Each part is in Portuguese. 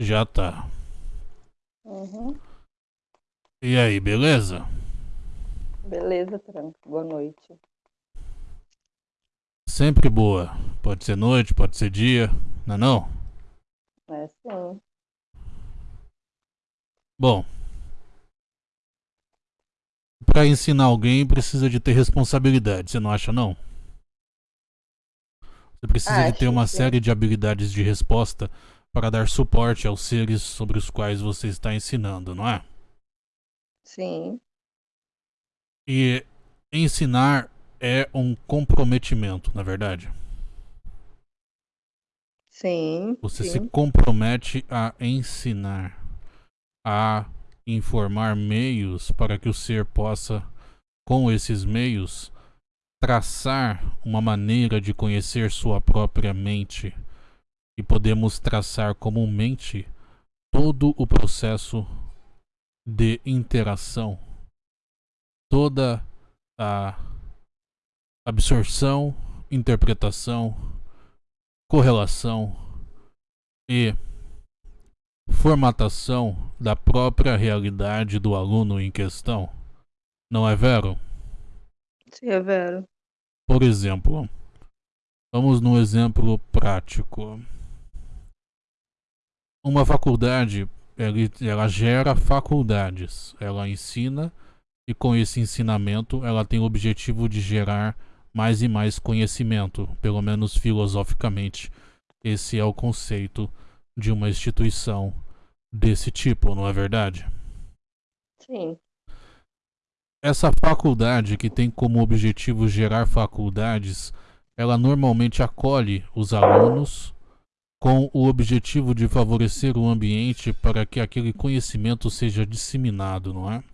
Já tá. Uhum. E aí, beleza? Beleza, Tranco. Boa noite. Sempre boa. Pode ser noite, pode ser dia, não é não? É sim. Bom. Pra ensinar alguém precisa de ter responsabilidade, você não acha não? Você precisa de ter Acho, uma série de habilidades de resposta para dar suporte aos seres sobre os quais você está ensinando, não é? Sim. E ensinar é um comprometimento, na verdade. Sim. Você sim. se compromete a ensinar, a informar meios para que o ser possa, com esses meios, traçar uma maneira de conhecer sua própria mente. E podemos traçar comumente todo o processo de interação, toda a absorção, interpretação, correlação e formatação da própria realidade do aluno em questão. Não é vero? Sim, é vero. Por exemplo, vamos num exemplo prático. Uma faculdade, ela, gera faculdades, ela ensina e com esse ensinamento ela tem o objetivo de gerar mais e mais conhecimento, pelo menos filosoficamente. Esse é o conceito de uma instituição desse tipo, não é verdade? Sim. Essa faculdade que tem como objetivo gerar faculdades, ela normalmente acolhe os alunos com o objetivo de favorecer o ambiente para que aquele conhecimento seja disseminado, não é?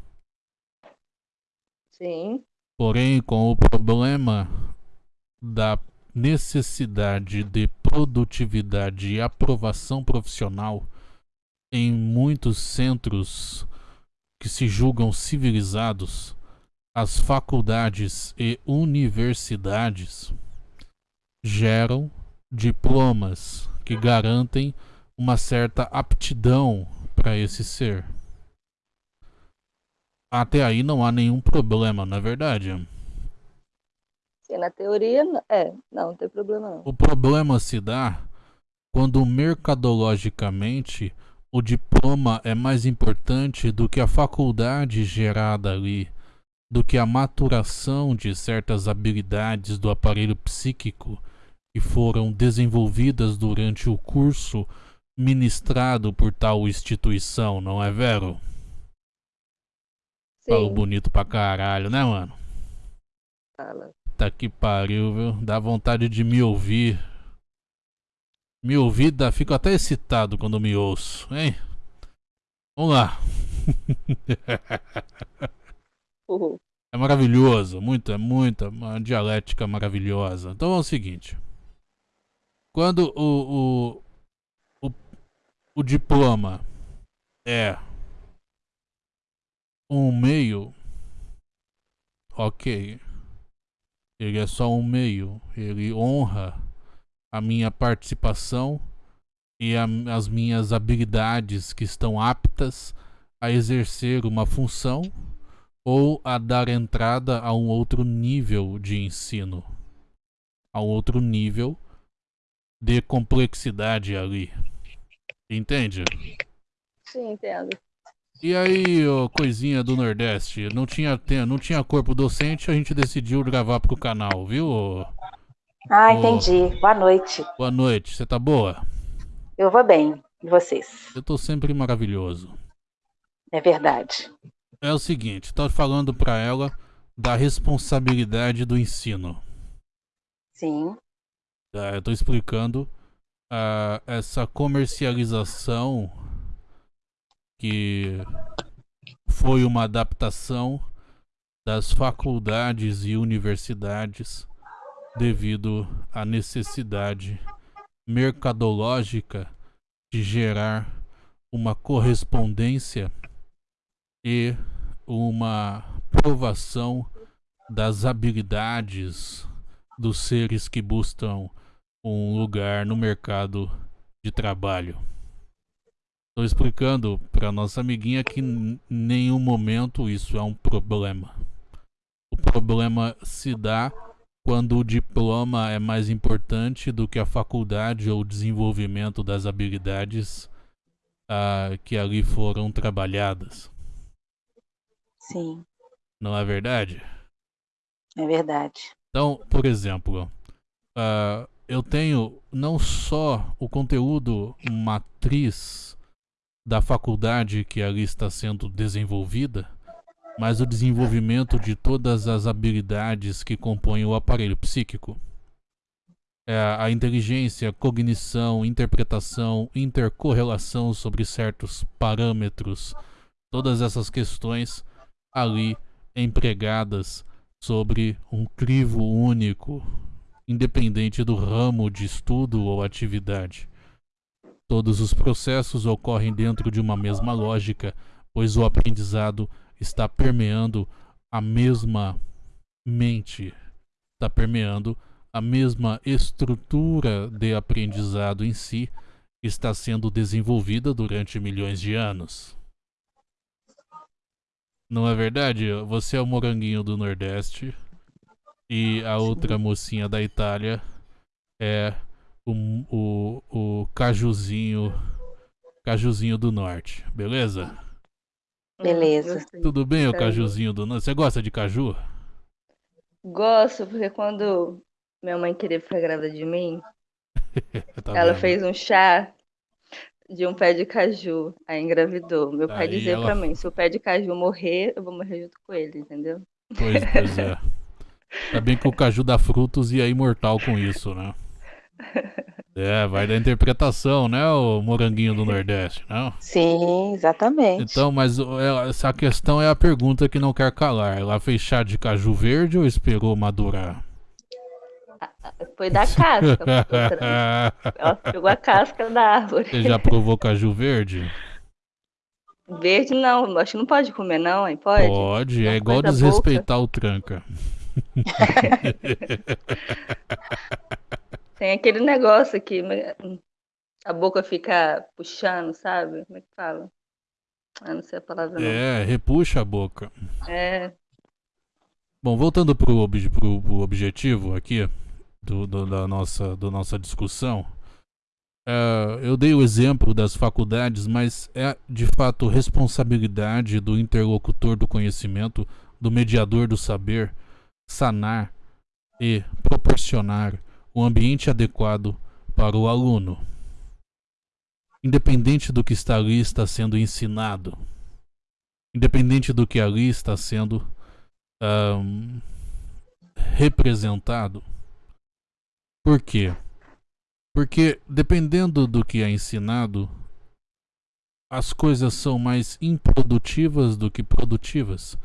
Sim. Porém, com o problema da necessidade de produtividade e aprovação profissional em muitos centros que se julgam civilizados, as faculdades e universidades geram diplomas que garantem uma certa aptidão para esse ser. Até aí não há nenhum problema, não é verdade? Sim, na teoria, é. Não, não tem problema não. O problema se dá quando mercadologicamente o diploma é mais importante do que a faculdade gerada ali, do que a maturação de certas habilidades do aparelho psíquico que foram desenvolvidas durante o curso ministrado por tal instituição, não é vero? Falo Sim. bonito pra caralho, né, mano? Fala. Tá que pariu, viu? Dá vontade de me ouvir. Me ouvir, dá, fico até excitado quando me ouço, hein? Vamos lá. Uhul. É maravilhoso, muito, é muita, uma dialética maravilhosa. Então é o seguinte: quando o, o, o, o diploma é um meio, ok, ele é só um meio, ele honra a minha participação e a- as minhas habilidades que estão aptas a exercer uma função ou a dar entrada a um outro nível de ensino, a um outro nível de complexidade ali. Entende? Sim, entendo. E aí, ô, coisinha do Nordeste, não tinha, não tinha corpo docente, a gente decidiu gravar pro canal, viu? Ah, Ô. entendi. Boa noite. Boa noite, você tá boa? Eu vou bem. E vocês? Eu tô sempre maravilhoso. É verdade. É o seguinte, tô falando pra ela da responsabilidade do ensino. Sim. Tá, eu tô explicando ah, essa comercialização que foi uma adaptação das faculdades e universidades devido à necessidade mercadológica de gerar uma correspondência e uma provação das habilidades dos seres que buscam um lugar no mercado de trabalho. Estou explicando para nossa amiguinha que em nenhum momento isso é um problema. O problema se dá quando o diploma é mais importante do que a faculdade ou o desenvolvimento das habilidades uh, que ali foram trabalhadas. Sim. Não é verdade? É verdade. Então, por exemplo, uh, eu tenho não só o conteúdo matriz da faculdade que ali está sendo desenvolvida, mas o desenvolvimento de todas as habilidades que compõem o aparelho psíquico. É a inteligência, cognição, interpretação, intercorrelação sobre certos parâmetros, todas essas questões ali empregadas sobre um crivo único, independente do ramo de estudo ou atividade. Todos os processos ocorrem dentro de uma mesma lógica, pois o aprendizado está permeando a mesma mente, está permeando a mesma estrutura de aprendizado em si, está sendo desenvolvida durante milhões de anos. Não é verdade? Você é o moranguinho do Nordeste e a outra mocinha da Itália é o, o, o cajuzinho, cajuzinho do norte, beleza? Beleza. Tudo bem, o cajuzinho do norte? Você gosta de caju? Gosto, porque quando minha mãe queria ficar grávida de mim, tá ela vendo? fez um chá de um pé de caju, aí engravidou. Meu pai Aí dizia ela- pra mim, se o pé de caju morrer, eu vou morrer junto com ele, entendeu? Pois, pois é. Ainda bem que o caju dá frutos e é imortal com isso, né? É, vai da interpretação, né, o moranguinho do Nordeste, não? Sim, exatamente. Então, mas é- essa questão é a pergunta que não quer calar. Ela fez chá de caju verde ou esperou madurar? Foi da casca. Ela pegou a casca da árvore. Você já provou caju verde? Verde não, acho que não pode comer não, hein? Pode? Pode, é igual desrespeitar o tranca. Tem aquele negócio que a boca fica puxando, sabe? Como é que fala? Ah, não sei a palavra não. É, repuxa a boca. É, Bom, voltando pro, ob pro, pro objetivo aqui do, do- da, nossa, da nossa discussão, é, eu dei o exemplo das faculdades, mas é de fato responsabilidade do interlocutor do conhecimento, do mediador do saber, sanar e proporcionar o ambiente adequado para o aluno. Independente do que está ali está sendo ensinado, independente do que ali está sendo ahn, representado. Por quê? Porque dependendo do que é ensinado, as coisas são mais improdutivas do que produtivas,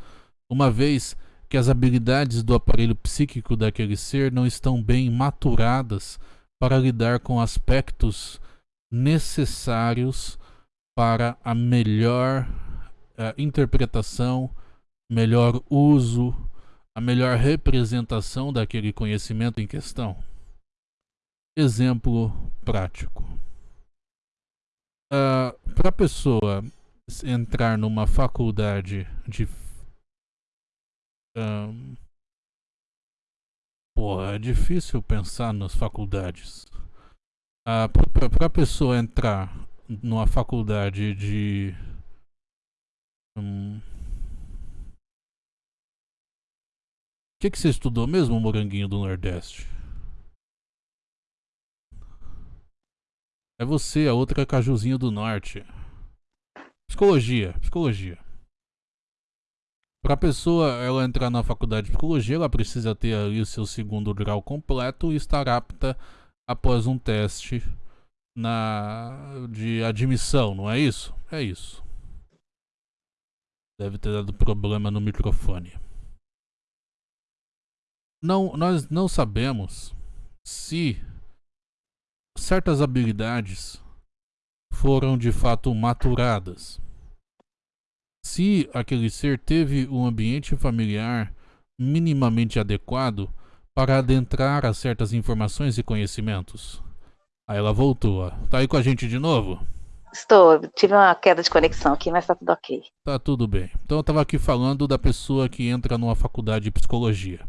uma vez que as habilidades do aparelho psíquico daquele ser não estão bem maturadas para lidar com aspectos necessários para a melhor eh, interpretação melhor uso, a melhor representação daquele conhecimento em questão. Exemplo prático. Para a pessoa entrar numa faculdade de. Porra, é difícil pensar nas faculdades. Para a pessoa entrar numa faculdade de. hum, O que, que você estudou mesmo, Moranguinho do Nordeste? É você, a outra é Cajuzinho do Norte. Psicologia, psicologia. Para a pessoa ela entrar na faculdade de psicologia, ela precisa ter ali o seu segundo grau completo e estar apta após um teste na de admissão, não é isso? É isso. Deve ter dado problema no microfone não, nós não sabemos se certas habilidades foram de fato maturadas. Se aquele ser teve um ambiente familiar minimamente adequado para adentrar a certas informações e conhecimentos. Aí ela voltou. Tá aí com a gente de novo? Estou, tive uma queda de conexão aqui, mas tá tudo ok. Tá tudo bem. Então eu tava aqui falando da pessoa que entra numa faculdade de psicologia.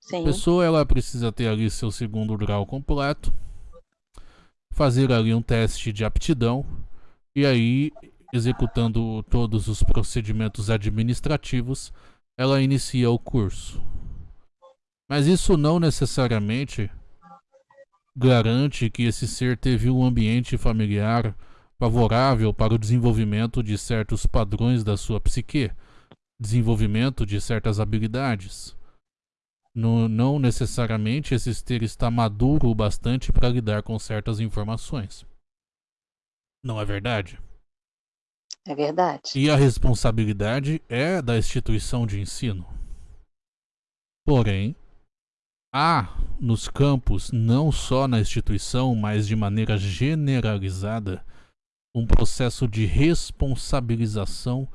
Sim. A pessoa ela precisa ter ali seu segundo grau completo, fazer ali um teste de aptidão e aí executando todos os procedimentos administrativos, ela inicia o curso. Mas isso não necessariamente garante que esse ser teve um ambiente familiar favorável para o desenvolvimento de certos padrões da sua psique, desenvolvimento de certas habilidades. No, não necessariamente esse ser está maduro o bastante para lidar com certas informações. Não é verdade? É verdade. E a responsabilidade é da instituição de ensino. Porém, há nos campos, não só na instituição, mas de maneira generalizada, um processo de responsabilização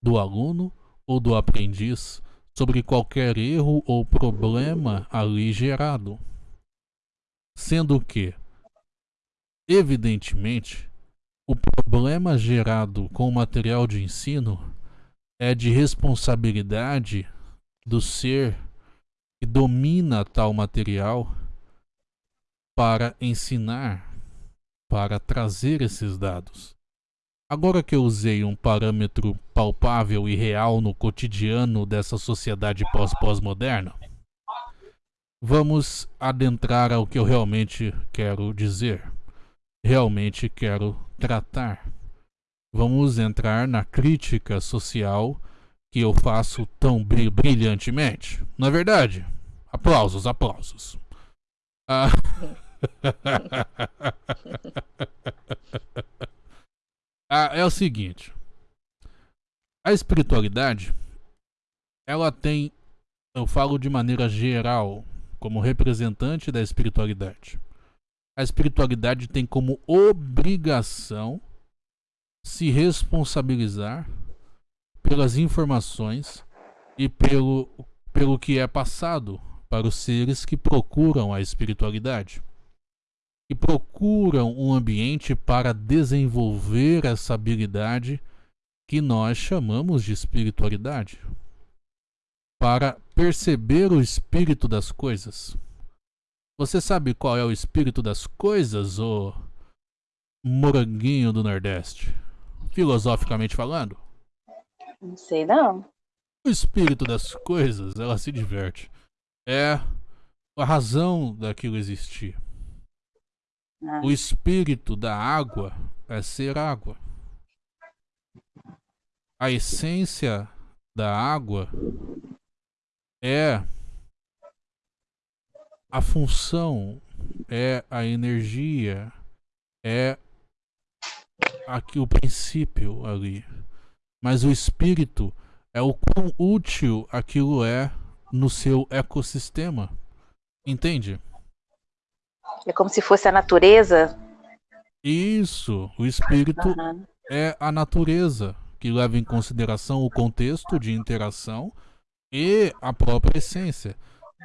do aluno ou do aprendiz sobre qualquer erro ou problema ali gerado. Sendo que, evidentemente, o problema gerado com o material de ensino é de responsabilidade do ser que domina tal material para ensinar, para trazer esses dados. Agora que eu usei um parâmetro palpável e real no cotidiano dessa sociedade pós-pós-moderna, vamos adentrar ao que eu realmente quero dizer, realmente quero tratar. Vamos entrar na crítica social que eu faço tão brilhantemente. Na é verdade, aplausos, aplausos. Ah. ah, é o seguinte. A espiritualidade, ela tem, eu falo de maneira geral, como representante da espiritualidade. A espiritualidade tem como obrigação se responsabilizar pelas informações e pelo, pelo que é passado para os seres que procuram a espiritualidade e procuram um ambiente para desenvolver essa habilidade que nós chamamos de espiritualidade, para perceber o espírito das coisas. Você sabe qual é o espírito das coisas, ô moranguinho do Nordeste? Filosoficamente falando? Não sei não. O espírito das coisas, ela se diverte. É a razão daquilo existir. Ah. O espírito da água é ser água. A essência da água é a função, é a energia, é aqui o princípio ali. Mas o espírito é o quão útil aquilo é no seu ecossistema. Entende? É como se fosse a natureza. Isso, o espírito uhum. é a natureza que leva em consideração o contexto de interação e a própria essência.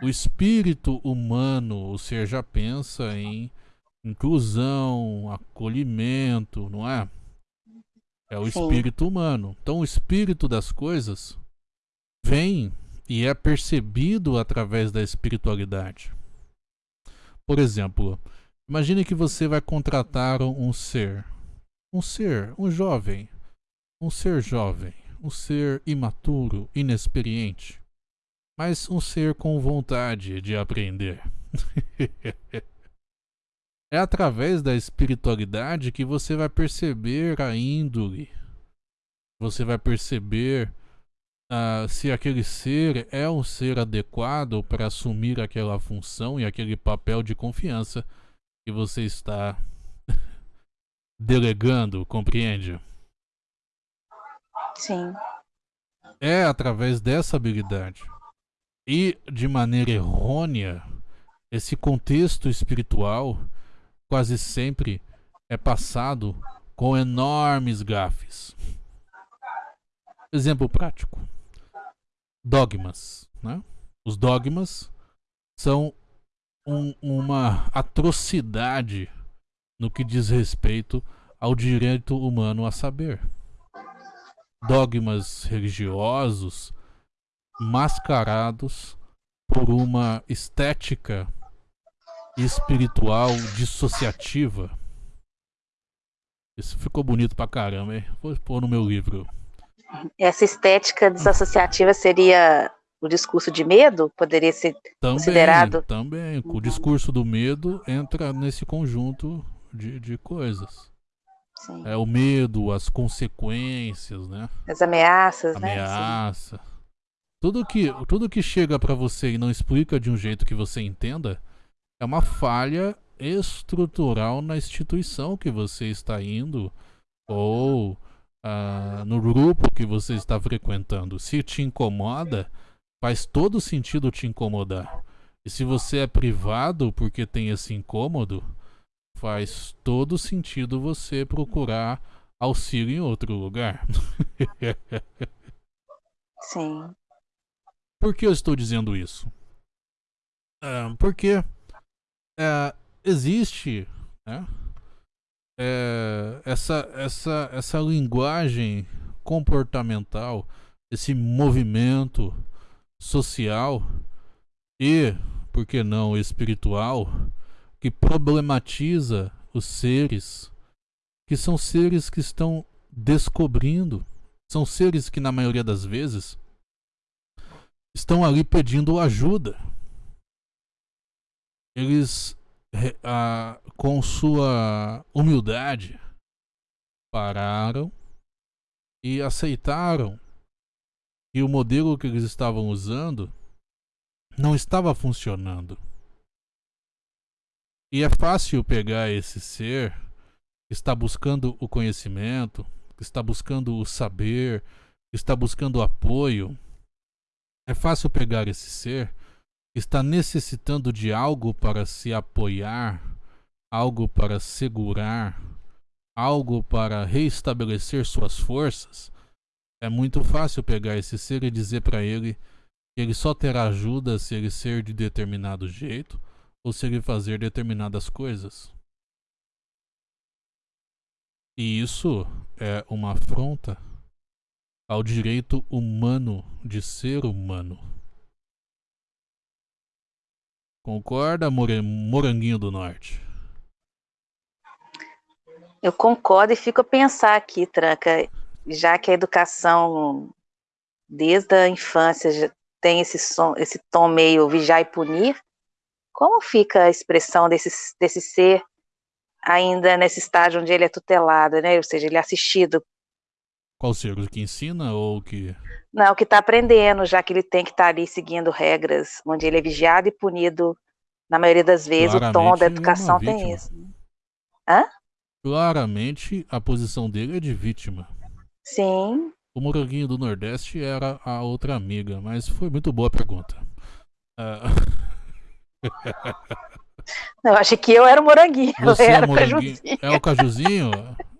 O espírito humano, o ser já pensa em inclusão, acolhimento, não é? É o espírito humano. Então, o espírito das coisas vem e é percebido através da espiritualidade. Por exemplo, imagine que você vai contratar um ser, um ser, um jovem, um ser jovem, um ser imaturo, inexperiente, mas um ser com vontade de aprender. É através da espiritualidade que você vai perceber a índole. Você vai perceber uh, se aquele ser é um ser adequado para assumir aquela função e aquele papel de confiança que você está delegando, compreende? Sim. É através dessa habilidade. E de maneira errônea, esse contexto espiritual quase sempre é passado com enormes gafes. Exemplo prático: dogmas. Né? Os dogmas são um, uma atrocidade no que diz respeito ao direito humano a saber. Dogmas religiosos mascarados por uma estética espiritual dissociativa. Isso ficou bonito pra caramba, hein? Vou pôr no meu livro. Essa estética desassociativa seria o discurso de medo? Poderia ser também, considerado? Também. O discurso do medo entra nesse conjunto de, de coisas. Sim. É o medo, as consequências, né? As ameaças, né? Ameaça. Tudo que, tudo que chega para você e não explica de um jeito que você entenda é uma falha estrutural na instituição que você está indo ou uh, no grupo que você está frequentando. Se te incomoda, faz todo sentido te incomodar. E se você é privado porque tem esse incômodo, faz todo sentido você procurar auxílio em outro lugar. Sim. Por que eu estou dizendo isso? Uh, porque uh, existe né, uh, essa, essa, essa linguagem comportamental, esse movimento social e, por que não, espiritual, que problematiza os seres, que são seres que estão descobrindo, são seres que, na maioria das vezes, estão ali pedindo ajuda. Eles, ah, com sua humildade, pararam e aceitaram que o modelo que eles estavam usando não estava funcionando. E é fácil pegar esse ser que está buscando o conhecimento, que está buscando o saber, que está buscando apoio. É fácil pegar esse ser? Que está necessitando de algo para se apoiar, algo para segurar, algo para reestabelecer suas forças? É muito fácil pegar esse ser e dizer para ele que ele só terá ajuda se ele ser de determinado jeito ou se ele fazer determinadas coisas. E isso é uma afronta ao direito humano de ser humano. Concorda, Moranguinho do Norte? Eu concordo e fico a pensar aqui, Tranca já que a educação desde a infância tem esse, som, esse tom meio vigiar e punir, como fica a expressão desse, desse ser ainda nesse estágio onde ele é tutelado, né? Ou seja, ele é assistido. Qual ser? O que ensina ou o que. Não, o que está aprendendo, já que ele tem que estar tá ali seguindo regras, onde ele é vigiado e punido. Na maioria das vezes, Claramente, o tom da educação é tem isso. Hã? Claramente, a posição dele é de vítima. Sim. O moranguinho do Nordeste era a outra amiga, mas foi muito boa a pergunta. Uh... eu achei que eu era o moranguinho. Você é era é, moranguinho. é o cajuzinho?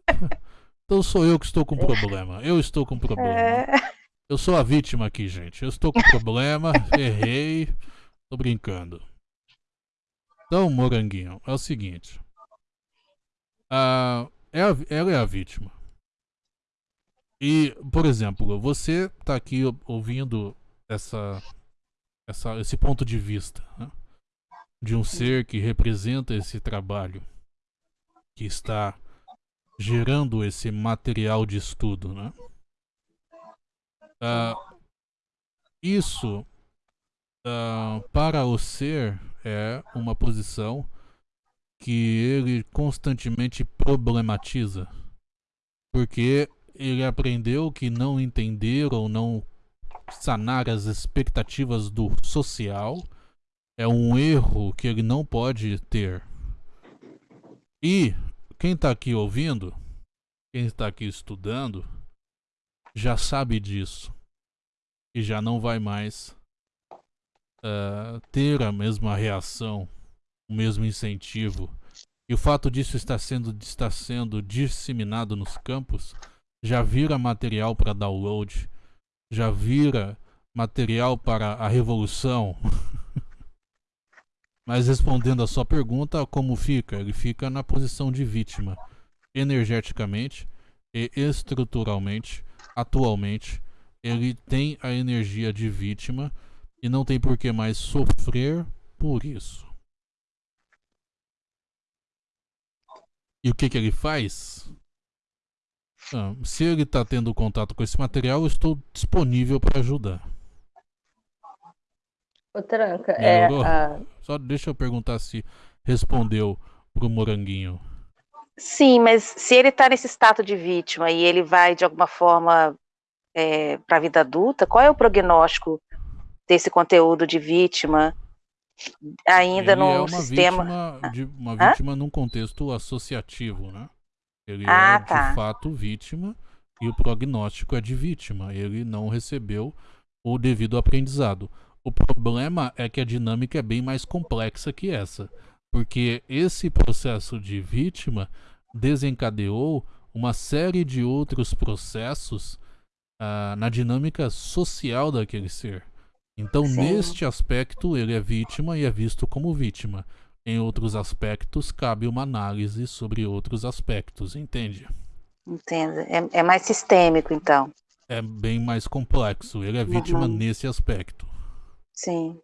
então sou eu que estou com problema. Eu estou com problema. É... Eu sou a vítima aqui, gente. Eu estou com problema, errei. Tô brincando. Então, moranguinho, é o seguinte. Uh, ela é a vítima. E, por exemplo, você está aqui ouvindo essa, essa, esse ponto de vista né? de um ser que representa esse trabalho, que está gerando esse material de estudo. Né? Uh, isso, uh, para o ser, é uma posição que ele constantemente problematiza. Porque ele aprendeu que não entender ou não sanar as expectativas do social é um erro que ele não pode ter. E quem está aqui ouvindo, quem está aqui estudando, já sabe disso e já não vai mais uh, ter a mesma reação, o mesmo incentivo. E o fato disso estar sendo, estar sendo disseminado nos campos já vira material para download, já vira material para a revolução. Mas respondendo a sua pergunta, como fica? Ele fica na posição de vítima. energeticamente e estruturalmente, atualmente, ele tem a energia de vítima e não tem por que mais sofrer por isso. E o que, que ele faz? Ah, se ele está tendo contato com esse material, eu estou disponível para ajudar. Ô, Tranca, é Melhorou? a... Só deixa eu perguntar se respondeu pro moranguinho. Sim, mas se ele está nesse status de vítima e ele vai de alguma forma é, para a vida adulta, qual é o prognóstico desse conteúdo de vítima ainda ele no é uma sistema? vítima de uma Hã? vítima num contexto associativo, né? Ele Ah, é tá. de fato vítima e o prognóstico é de vítima. Ele não recebeu o devido aprendizado. O problema é que a dinâmica é bem mais complexa que essa, porque esse processo de vítima desencadeou uma série de outros processos ah, na dinâmica social daquele ser. Então, Sim. neste aspecto, ele é vítima e é visto como vítima. Em outros aspectos, cabe uma análise sobre outros aspectos, entende? Entendo. É, é mais sistêmico, então. É bem mais complexo. Ele é vítima Uhum. nesse aspecto. Sim.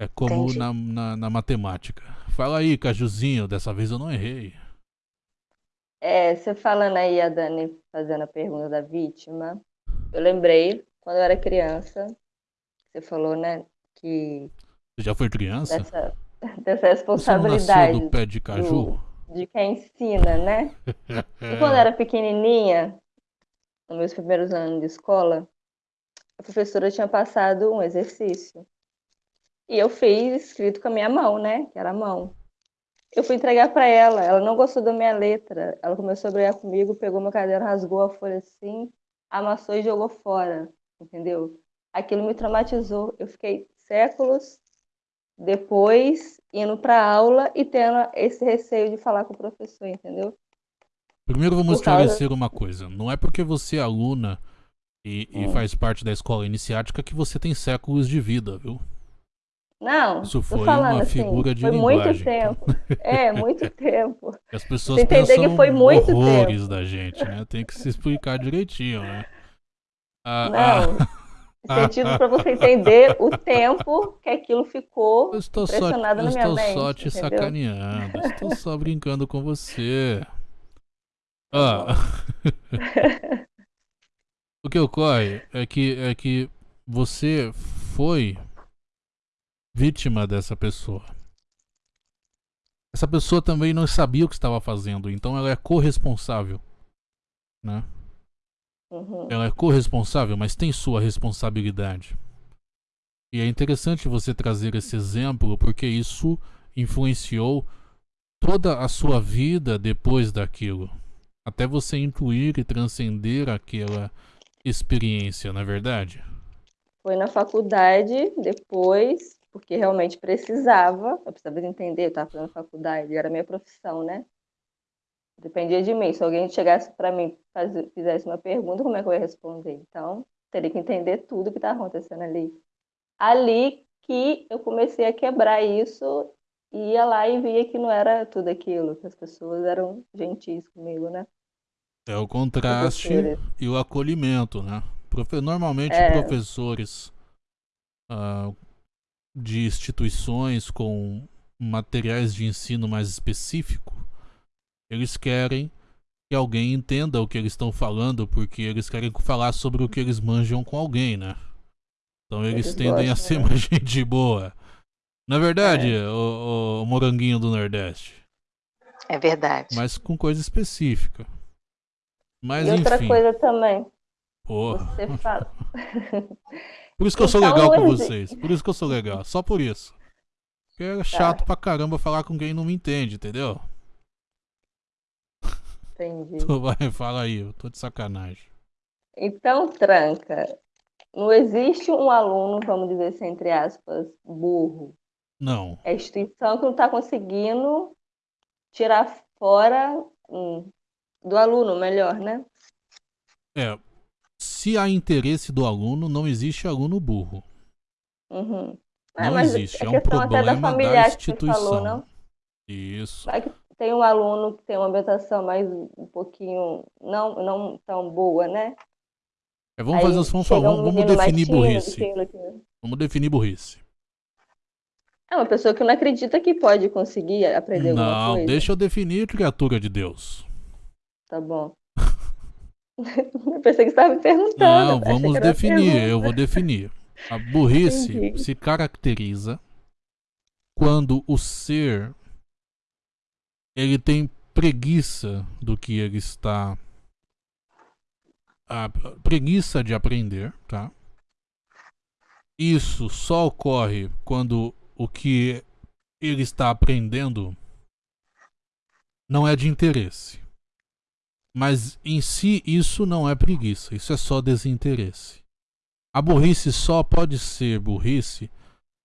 É como na, na, na matemática. Fala aí, Cajuzinho, dessa vez eu não errei. É, você falando aí, a Dani fazendo a pergunta da vítima, eu lembrei, quando eu era criança, você falou, né, que Você já foi criança? dessa, dessa Você responsabilidade do pé de caju? de quem ensina, né? E quando eu era pequenininha, nos meus primeiros anos de escola, a professora tinha passado um exercício. E eu fiz escrito com a minha mão, né? Que era a mão. Eu fui entregar para ela, ela não gostou da minha letra. Ela começou a brigar comigo, pegou meu caderno, rasgou a folha assim, amassou e jogou fora, entendeu? Aquilo me traumatizou. Eu fiquei séculos depois indo para aula e tendo esse receio de falar com o professor, entendeu? Primeiro vamos Por causa- esclarecer uma coisa. Não é porque você é aluna e, e Hum. faz parte da escola iniciática que você tem séculos de vida, viu? Não, Isso tô foi falando uma assim, figura de foi linguagem. muito tempo. É, muito tempo. E As pessoas Você entender pensam que foi muito horrores tempo. da gente, né? Tem que se explicar direitinho, né? Ah, Não. Sentido para você entender o tempo que aquilo ficou Eu estou só, impressionado eu na minha estou mente. só te entendeu? sacaneando. Estou só brincando com você. Tá Ah. O que ocorre é que, é que você foi vítima dessa pessoa. Essa pessoa também não sabia o que estava fazendo, então ela é corresponsável. Né? Uhum. Ela é corresponsável, mas tem sua responsabilidade. E é interessante você trazer esse exemplo porque isso influenciou toda a sua vida depois daquilo. Até você incluir e transcender aquela experiência, não é verdade? Foi na faculdade, depois, porque realmente precisava, eu precisava entender, eu estava fazendo faculdade, era minha profissão, né? Dependia de mim. Se alguém chegasse para mim, faz- fizesse uma pergunta, como é que eu ia responder? Então, teria que entender tudo que está acontecendo ali. Ali que eu comecei a quebrar isso, e ia lá e via que não era tudo aquilo, que as pessoas eram gentis comigo, né? É o contraste e o acolhimento, né? Profe- Normalmente, É. professores ah, de instituições com materiais de ensino mais específico, eles querem que alguém entenda o que eles estão falando, porque eles querem falar sobre o que eles manjam com alguém, né? Então eles Eles tendem a gostam, ser né? mais gente boa. Na verdade, É. o, o moranguinho do Nordeste. É verdade. Mas com coisa específica. Mas e outra enfim. coisa também, Porra. você fala. Por isso que eu sou Então, legal com vocês. Por isso que eu sou legal. Só por isso. Porque Tá. é chato pra caramba falar com quem não me entende, entendeu? Entendi. Tu vai, fala aí, eu tô de sacanagem. Então, tranca. Não existe um aluno, vamos dizer assim, entre aspas, burro. Não. É a instituição que não está conseguindo tirar fora hum, do aluno, melhor, né? É. Se há interesse do aluno, não existe aluno burro. Uhum. Ah, Não existe. a É um da problema da você instituição. falou, não? Isso. Vai que tem um aluno que tem uma ambientação mais um pouquinho não, não tão boa, né? É, vamos fazer, vamos, falar, chega um vamos definir burrice. Vamos definir burrice. É uma pessoa que não acredita que pode conseguir aprender alguma Não, coisa. deixa eu definir criatura de Deus. Tá bom. eu pensei que você estava me perguntando. Não, vamos definir. Eu vou definir. A burrice Entendi. se caracteriza quando o ser ele tem preguiça do que ele está a preguiça de aprender, tá? Isso só ocorre quando o que ele está aprendendo não é de interesse. Mas em si isso não é preguiça, isso é só desinteresse. A burrice só pode ser burrice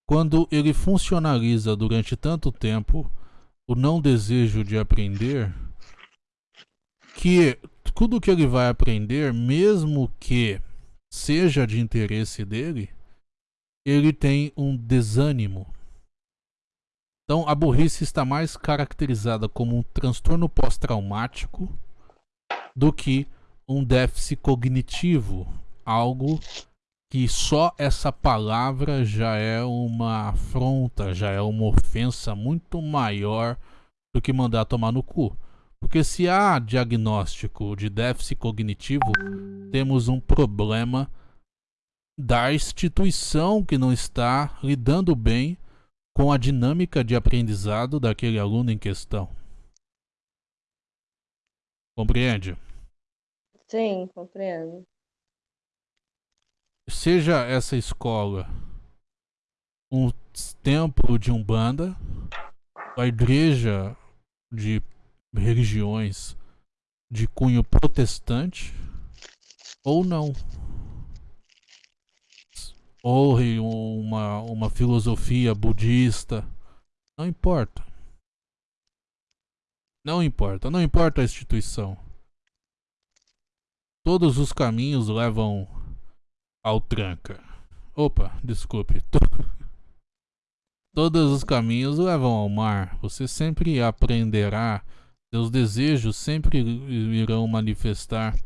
quando ele funcionaliza durante tanto tempo o não desejo de aprender que tudo que ele vai aprender, mesmo que seja de interesse dele, ele tem um desânimo. Então a burrice está mais caracterizada como um transtorno pós-traumático do que um déficit cognitivo, algo que só essa palavra já é uma afronta, já é uma ofensa muito maior do que mandar tomar no cu. Porque se há diagnóstico de déficit cognitivo, temos um problema da instituição que não está lidando bem com a dinâmica de aprendizado daquele aluno em questão. Compreende? Sim, compreendo. seja essa escola um templo de umbanda, a igreja de religiões de cunho protestante ou não. Ou uma, uma filosofia budista. Não importa. Não importa. Não importa a instituição. Todos os caminhos levam ao tranca. Opa, desculpe. To- Todos os caminhos levam ao mar. Você sempre aprenderá. Seus desejos sempre irão manifestar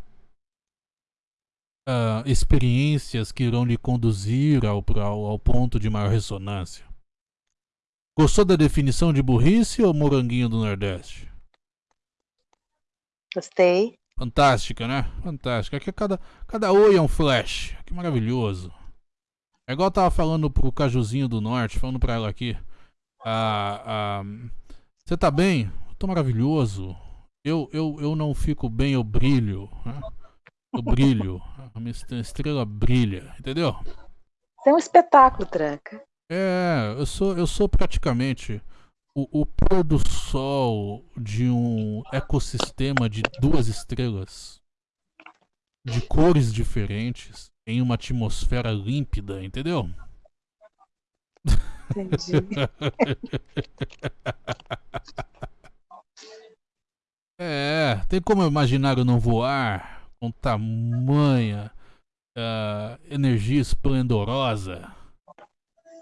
ah, experiências que irão lhe conduzir ao, ao, ao ponto de maior ressonância. Gostou da definição de burrice ou moranguinho do Nordeste? Gostei. Fantástica, né? Fantástica. Aqui cada, cada oi é um flash. Que maravilhoso. É igual eu tava falando pro Cajuzinho do Norte, falando pra ela aqui. Ah, ah, Você tá bem? Eu tô maravilhoso. Eu, eu, eu não fico bem, eu brilho. né? Eu brilho. A minha est- estrela brilha. Entendeu? Isso é um espetáculo, Tranca. É, eu sou, eu sou praticamente o, o pôr do sol de um ecossistema de duas estrelas de cores diferentes em uma atmosfera límpida, entendeu? Entendi. É, tem como imaginar eu não voar com tamanha ah, energia esplendorosa?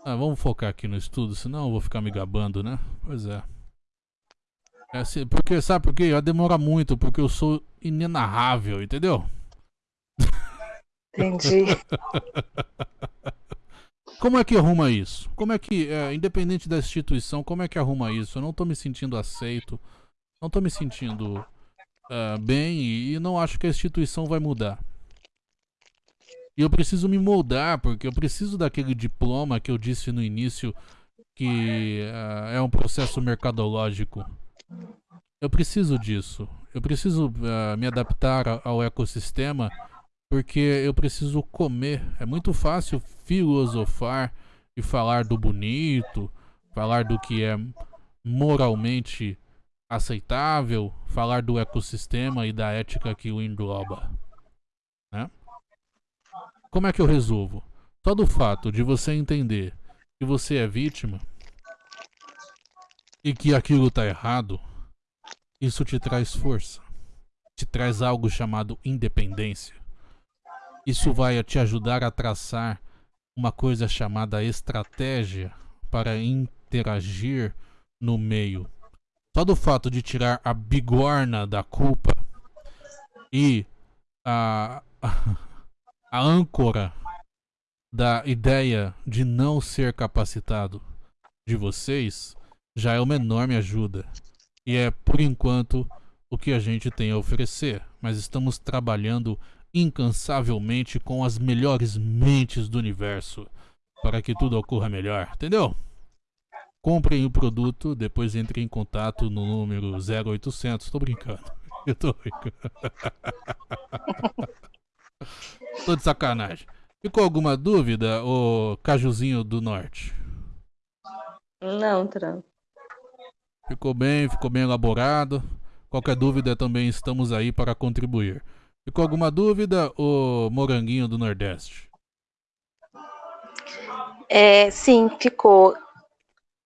Ah, vamos focar aqui no estudo, senão eu vou ficar me gabando, né? Pois é. É, se- porque, sabe por quê? Vai demorar muito, porque eu sou inenarrável, entendeu? Entendi. Como é que arruma isso? Como é que, é, independente da instituição, como é que arruma isso? Eu não tô me sentindo aceito, não tô me sentindo ah, bem e, e não acho que a instituição vai mudar. E eu preciso me moldar, porque eu preciso daquele diploma que eu disse no início que ah, é um processo mercadológico. Eu preciso disso. Eu preciso ah, me adaptar ao ecossistema porque eu preciso comer. É muito fácil filosofar e falar do bonito, falar do que é moralmente aceitável, falar do ecossistema e da ética que o engloba. Como é que eu resolvo? Só do fato de você entender que você é vítima e que aquilo tá errado, isso te traz força. Te traz algo chamado independência. Isso vai te ajudar a traçar uma coisa chamada estratégia para interagir no meio. Só do fato de tirar a bigorna da culpa e a, a âncora da ideia de não ser capacitado de vocês já é uma enorme ajuda. E é, por enquanto, o que a gente tem a oferecer. Mas estamos trabalhando incansavelmente com as melhores mentes do universo para que tudo ocorra melhor, entendeu? Comprem o produto, depois entrem em contato no número 0800. Tô brincando. Eu tô brincando. tô de sacanagem. Ficou alguma dúvida, ô Cajuzinho do Norte? Não, Tran. Ficou bem, ficou bem elaborado. Qualquer dúvida também estamos aí para contribuir. Ficou alguma dúvida, ô Moranguinho do Nordeste? É, sim, ficou.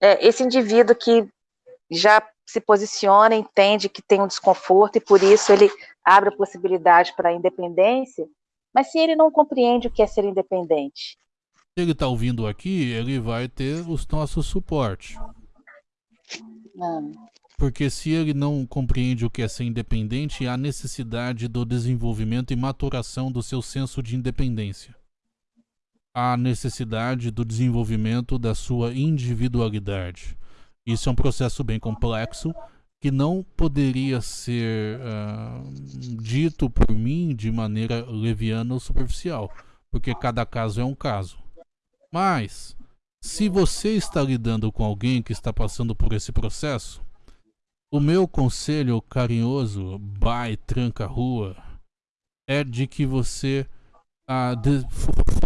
É, esse indivíduo que já se posiciona, entende que tem um desconforto e por isso ele abre a possibilidade para a independência, mas se ele não compreende o que é ser independente? Se ele está ouvindo aqui, ele vai ter os nossos suporte. Hum. Porque se ele não compreende o que é ser independente, há necessidade do desenvolvimento e maturação do seu senso de independência. Há necessidade do desenvolvimento da sua individualidade. Isso é um processo bem complexo que não poderia ser uh, dito por mim de maneira leviana ou superficial, porque cada caso é um caso. Mas, se você está lidando com alguém que está passando por esse processo, o meu conselho carinhoso, by tranca rua, é de que você uh, de,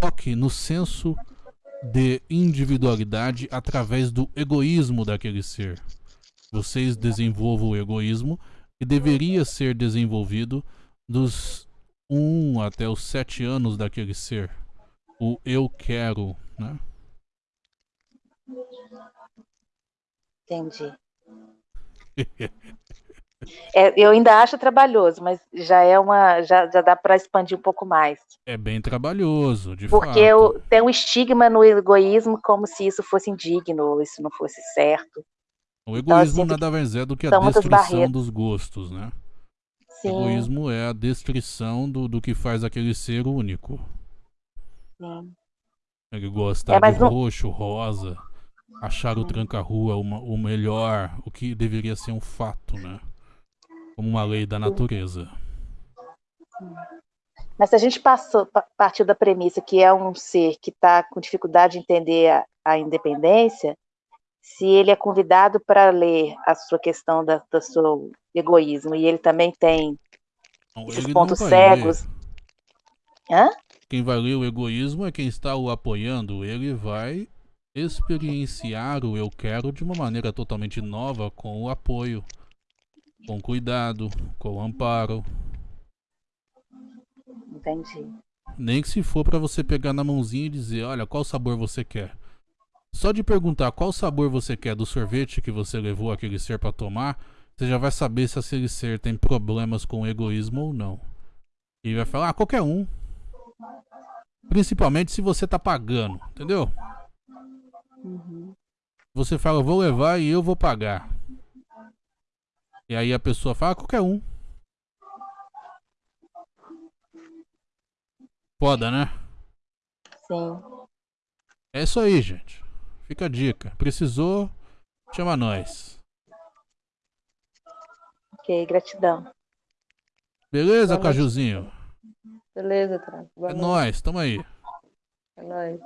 foque no senso de individualidade através do egoísmo daquele ser. Vocês desenvolvam o egoísmo que deveria ser desenvolvido dos 1 até os 7 anos daquele ser. O eu quero, né? Entendi. É, eu ainda acho trabalhoso, mas já é uma, já, já dá para expandir um pouco mais. É bem trabalhoso, de Porque fato. Porque tem um estigma no egoísmo como se isso fosse indigno, ou isso não fosse certo. O então, egoísmo então, nada mais é do que a destruição dos gostos, né? Sim. O egoísmo é a destruição do, do que faz aquele ser único. Sim. Ele gosta é, de roxo, rosa, achar o tranca-rua o melhor, o que deveria ser um fato, né? como uma lei da natureza. Mas se a gente passou, partiu da premissa que é um ser que está com dificuldade de entender a, a, independência, se ele é convidado para ler a sua questão da, do seu egoísmo e ele também tem não, esses pontos cegos. Quem vai ler o egoísmo é quem está o apoiando. Ele vai experienciar o eu quero de uma maneira totalmente nova com o apoio com cuidado, com amparo. Entendi. Nem que se for para você pegar na mãozinha e dizer, olha, qual sabor você quer. Só de perguntar qual sabor você quer do sorvete que você levou aquele ser para tomar, você já vai saber se aquele ser tem problemas com egoísmo ou não. E vai falar, ah, qualquer um. Principalmente se você tá pagando, entendeu? Uhum. Você fala, vou levar e eu vou pagar. E aí a pessoa fala, ah, qualquer um. Foda, né? Sim. É isso aí, gente. Fica a dica. Precisou, chama nós. Ok, gratidão. Beleza, Cajuzinho? Beleza, Tran. É nóis, tamo aí. É nóis.